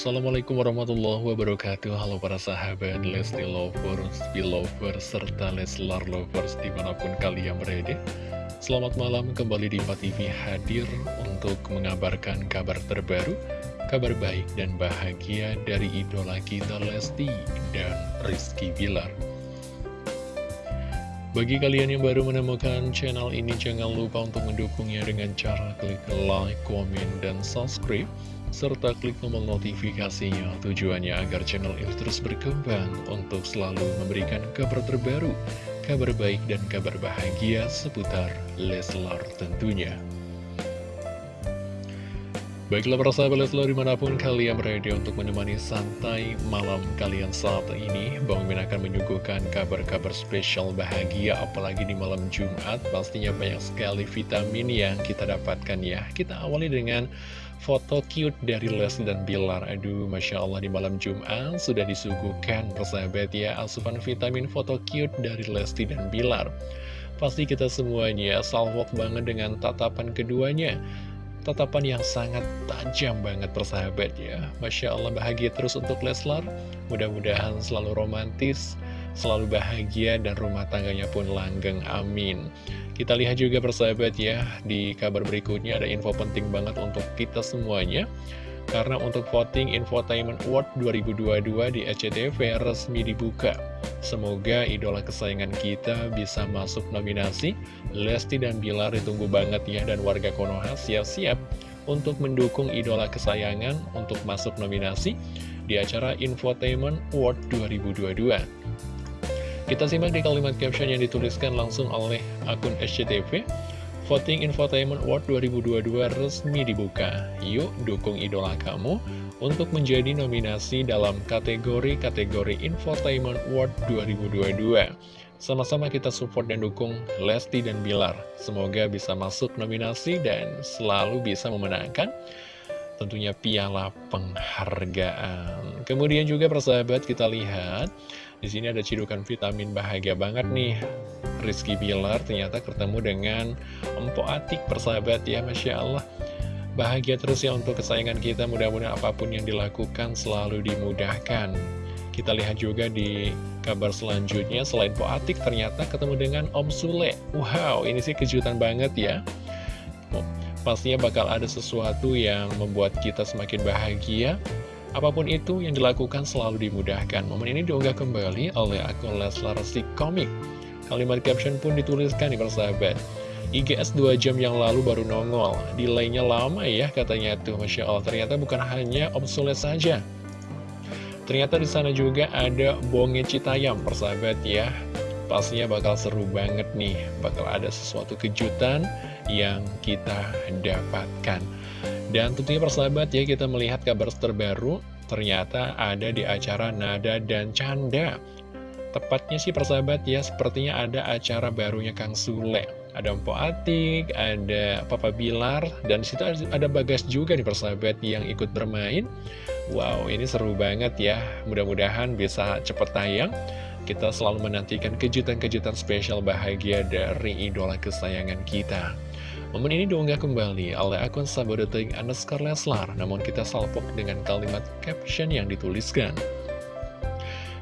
Assalamualaikum warahmatullahi wabarakatuh. Halo para sahabat Lesti Lovers, Belovers, serta Leslar Lovers di mana pun kalian berada. Selamat malam kembali di TV hadir untuk mengabarkan kabar terbaru Kabar baik dan bahagia dari idola kita Lesti dan Rizky Bilar. Bagi kalian yang baru menemukan channel ini, jangan lupa untuk mendukungnya dengan cara klik like, komen, dan subscribe, serta klik tombol notifikasinya tujuannya agar channel ini terus berkembang untuk selalu memberikan kabar terbaru, kabar baik, dan kabar bahagia seputar Leslar tentunya. Baiklah para sahabat Leslar di mana pun kalian berada untuk menemani santai malam kalian saat ini Bang Min akan menyuguhkan kabar-kabar spesial bahagia apalagi di malam Jumat Pastinya banyak sekali vitamin yang kita dapatkan ya Kita awali dengan foto cute dari Les dan Bilar. Aduh Masya Allah di malam Jumat sudah disuguhkan persahabat ya Asupan vitamin foto cute dari Lesti dan Bilar. Pasti kita semuanya salvok banget dengan tatapan keduanya. Tatapan yang sangat tajam banget persahabat ya. Masya Allah bahagia terus untuk Leslar. Mudah-mudahan selalu romantis Selalu bahagia dan rumah tangganya pun langgeng amin Kita lihat juga persahabat ya Di kabar berikutnya ada info penting banget untuk kita semuanya karena untuk voting Infotainment Award 2022 di SCTV resmi dibuka. Semoga idola kesayangan kita bisa masuk nominasi. Lesti dan Bilar ditunggu banget ya dan warga Konoha siap-siap untuk mendukung idola kesayangan untuk masuk nominasi di acara Infotainment Award 2022. Kita simak di kalimat caption yang dituliskan langsung oleh akun SCTV. Voting Infotainment Award 2022 resmi dibuka. Yuk dukung idola kamu untuk menjadi nominasi dalam kategori-kategori Infotainment Award 2022. Sama-sama kita support dan dukung Lesti dan Bilar. Semoga bisa masuk nominasi dan selalu bisa memenangkan tentunya piala penghargaan. Kemudian juga persahabat kita lihat di sini ada cidukan vitamin bahagia banget nih. Rizky Bilar ternyata ketemu dengan Empo Atik persahabat ya Masya Allah. Bahagia terus ya untuk kesayangan kita, mudah-mudahan apa pun yang dilakukan selalu dimudahkan. Kita lihat juga di kabar selanjutnya, selain Po Atik ternyata ketemu dengan Om Sule. Wow, ini sih kejutan banget ya. Pastinya bakal ada sesuatu yang membuat kita semakin bahagia Apa pun itu yang dilakukan selalu dimudahkan. Momen ini diunggah kembali oleh akun Leslar Si Komik. Kalimat caption pun dituliskan di persahabat. IGS 2 jam yang lalu baru nongol. Delaynya lama ya katanya tuh. Masya Allah ternyata bukan hanya obsolete saja. Ternyata di sana juga ada Bonge Citayam persahabat ya. Pastinya bakal seru banget nih. Bakal ada sesuatu kejutan yang kita dapatkan. Dan tentunya persahabat ya kita melihat kabar terbaru ternyata ada di acara Nada dan Canda. Tepatnya sih persahabat ya sepertinya ada acara barunya Kang Sule. Ada Mpo Atik, ada Papa Bilar, dan di situ ada Bagas juga nih persahabat yang ikut bermain. Wow, ini seru banget ya. Mudah-mudahan bisa cepet tayang. Kita selalu menantikan kejutan-kejutan spesial bahagia dari idola kesayangan kita. Momen ini diunggah kembali oleh akun sabodeting underscore Leslar, namun kita salpok dengan kalimat caption yang dituliskan.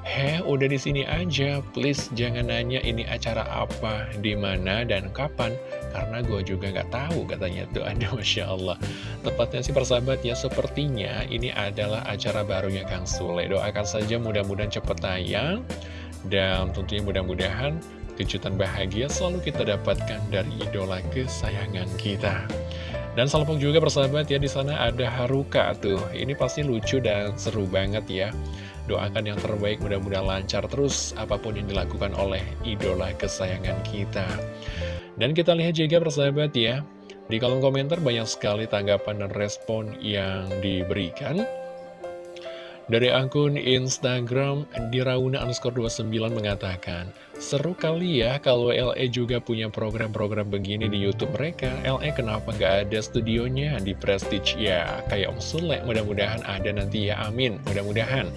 Heh, udah di sini aja, please jangan nanya ini acara apa, di mana dan kapan, karena gue juga nggak tahu katanya tuh. Ada masya Allah. Tepatnya sih persahabat ya, sepertinya ini adalah acara barunya Kang Sule. Doakan saja mudah-mudahan cepet tayang dan tentunya mudah-mudahan kejutan bahagia selalu kita dapatkan dari idola kesayangan kita. Dan salpok juga persahabat ya di sana ada Haruka tuh. Ini pasti lucu dan seru banget ya. Doakan yang terbaik mudah-mudahan lancar terus apa pun yang dilakukan oleh idola kesayangan kita. Dan kita lihat juga persahabat ya. Di kolom komentar banyak sekali tanggapan dan respon yang diberikan. Dari akun Instagram Dirauna underscore 29 mengatakan Seru kali ya kalau LE juga punya program-program begini di Youtube mereka. LE kenapa nggak ada studionya di Prestige? Ya Kayak Om Sule mudah-mudahan ada nanti ya. Amin. Mudah-mudahan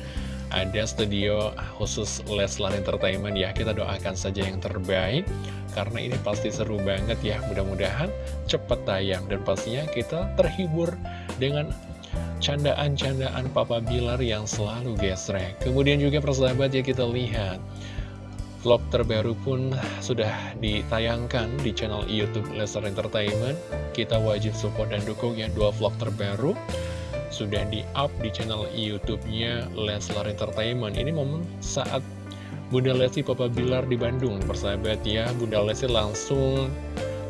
ada studio khusus Leslar Entertainment ya. Kita doakan saja yang terbaik Karena ini pasti seru banget ya. Mudah-mudahan cepat tayang Dan pastinya kita terhibur dengan candaan-candaan Papa Bilar yang selalu gesrek. Kemudian juga persahabat ya kita lihat vlog terbaru pun sudah ditayangkan di channel Youtube Lesnar Entertainment. Kita wajib support dan dukung ya dua vlog terbaru sudah di-up di channel YouTube-nya Leslar Entertainment. Ini momen saat Bunda Lesti Papa Bilar di Bandung, persahabat ya. Bunda Lesti langsung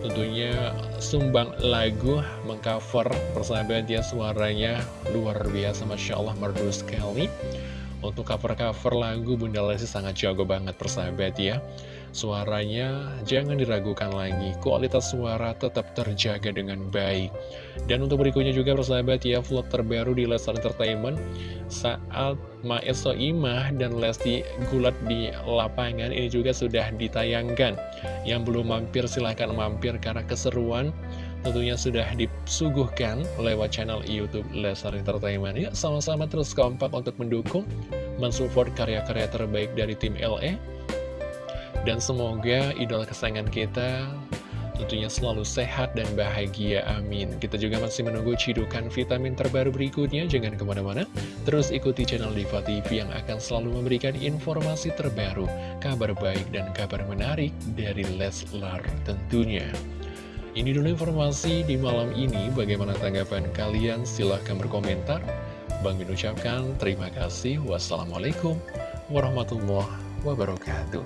tentunya sumbang lagu mengcover persahabat ya suaranya luar biasa Masya Allah merdu sekali. Untuk cover-cover lagu Bunda Lesti sangat jago banget persahabat ya Suaranya jangan diragukan lagi, kualitas suara tetap terjaga dengan baik. Dan untuk berikutnya juga persahabat ya, vlog terbaru di Lestar Entertainment saat Maeso Imah dan Lesti Gulat di lapangan ini juga sudah ditayangkan. Yang belum mampir silahkan mampir karena keseruan tentunya sudah disuguhkan lewat channel Youtube Lestar Entertainment. Ya, sama-sama terus kompak untuk mendukung, mensupport karya-karya terbaik dari tim LE dan semoga idola kesayangan kita tentunya selalu sehat dan bahagia, amin. Kita juga masih menunggu cidukan vitamin terbaru berikutnya, jangan ke mana-mana. Terus ikuti channel Diva TV yang akan selalu memberikan informasi terbaru, kabar baik dan kabar menarik dari Leslar tentunya. Ini dulu informasi di malam ini, bagaimana tanggapan kalian? Silahkan berkomentar. Bang Min ucapkan terima kasih. Wassalamualaikum warahmatullahi wabarakatuh.